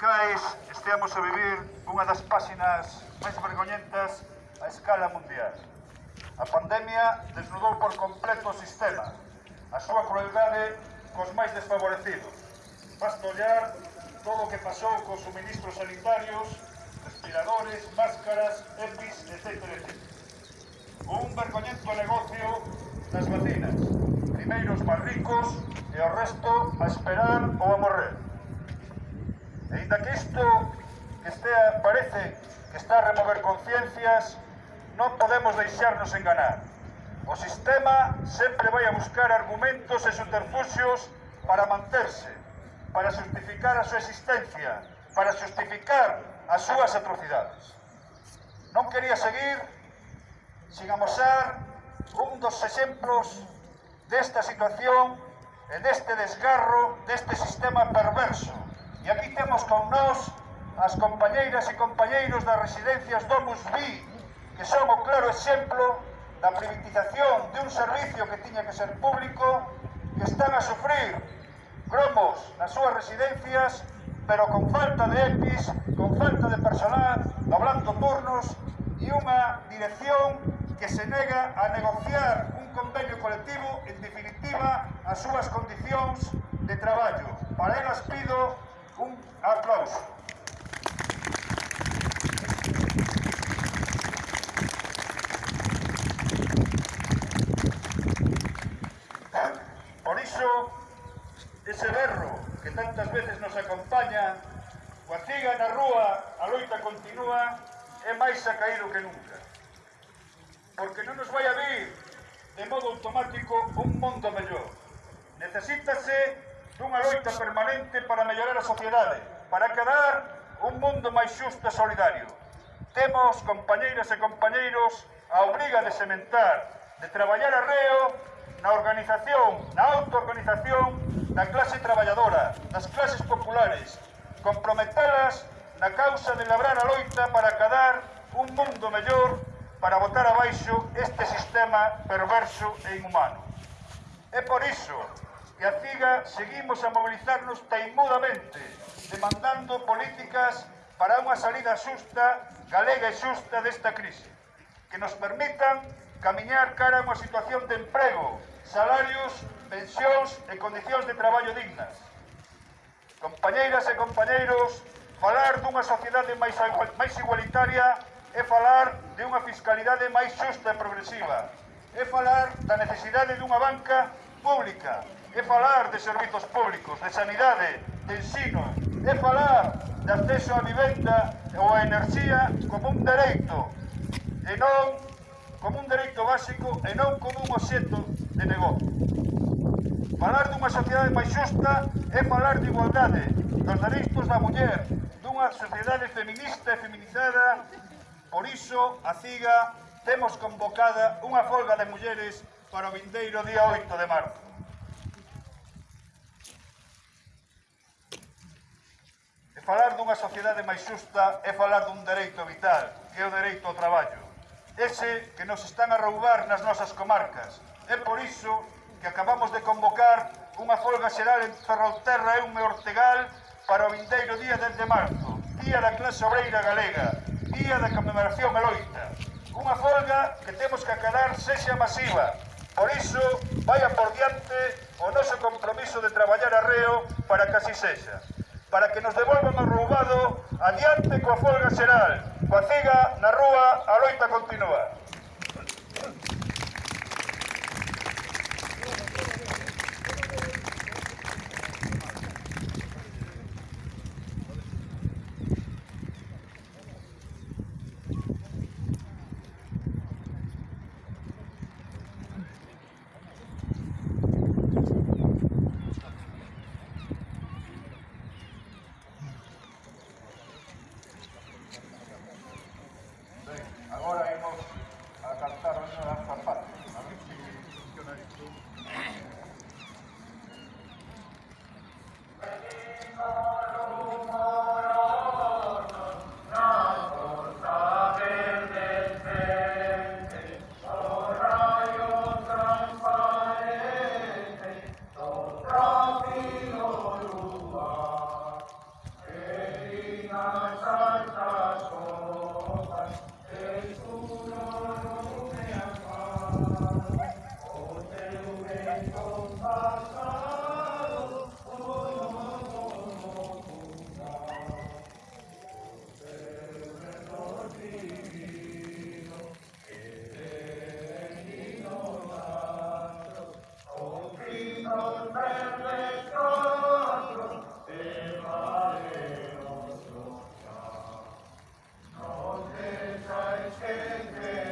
Fiscais esteamos a vivir unha das páxinas máis vergoñentas a escala mundial. A pandemia desnudou por completo o sistema, a súa crueldade cos máis desfavorecidos. Basta ollar todo o que pasou cos suministros sanitarios, respiradores, máscaras, EPIs, etc. etc. Un vergoñento negocio das vacinas, primeiros máis ricos e o resto a esperar ou a morrer. Ainda que isto que estea, parece que está a remover conciencias, non podemos deixarnos enganar. O sistema sempre vai a buscar argumentos e subterfugios para manterse, para justificar a súa existencia, para justificar as súas atrocidades. Non quería seguir sin amosar un dos exemplos desta situación e deste desgarro, deste sistema perverso, E aquí temos con nós as compañeiras e compañeiros das residencias Domus Vi, que son o claro exemplo da privatización de un servicio que tiña que ser público, que están a sufrir gromos nas súas residencias, pero con falta de EPIs, con falta de personal, doblando turnos e unha dirección que se nega a negociar un convenio colectivo, en definitiva, as súas condicións de traballo. Para elas pido Un aplauso. Por iso, ese berro que tantas veces nos acompaña, coa ciga na rúa, a loita continúa, é máis acaído que nunca. Porque non nos vai a vir de modo automático un mundo mellor. Necesítase dunha loita permanente para mellorar a sociedade, para quedar un mundo máis xusto e solidario. Temos, compañeiras e compañeiros, a obriga de sementar, de traballar arreo na organización, na autoorganización da clase traballadora, das clases populares, comprometelas na causa de labrar a loita para cadar un mundo mellor para botar abaixo este sistema perverso e inhumano. É por iso e a CIGA seguimos a mobilizarnos taimudamente, demandando políticas para unha salida xusta, galega e xusta desta crise, que nos permitan camiñar cara a unha situación de emprego, salarios, pensións e condicións de traballo dignas. Compañeiras e compañeiros, falar dunha sociedade máis, máis igualitaria é falar de unha fiscalidade máis xusta e progresiva, é falar da necesidade dunha banca pública, é falar de servizos públicos, de sanidade, de ensino, é falar de acceso á vivenda ou á enerxía como un dereito, e non como un dereito básico e non como un obxeto de negocio. Falar dunha sociedade máis xusta é falar de igualdade, dos dereitos da muller, dunha sociedade feminista e feminizada, por iso a CIGA temos convocada unha folga de mulleres para o vindeiro día 8 de marzo. falar dunha sociedade máis xusta é falar dun dereito vital, que é o dereito ao traballo. Ese que nos están a roubar nas nosas comarcas. É por iso que acabamos de convocar unha folga xeral en Ferrolterra e un Ortegal para o vindeiro día 10 de marzo, día da clase obreira galega, día da conmemoración eloita. Unha folga que temos que acadar sexa masiva, Por iso, vaya por diante o noso compromiso de traballar arreo para que así sexa para que nos devolvan o roubado adiante coa folga xeral. Coa ciga, na rúa, a loita continúa. Hey, hey.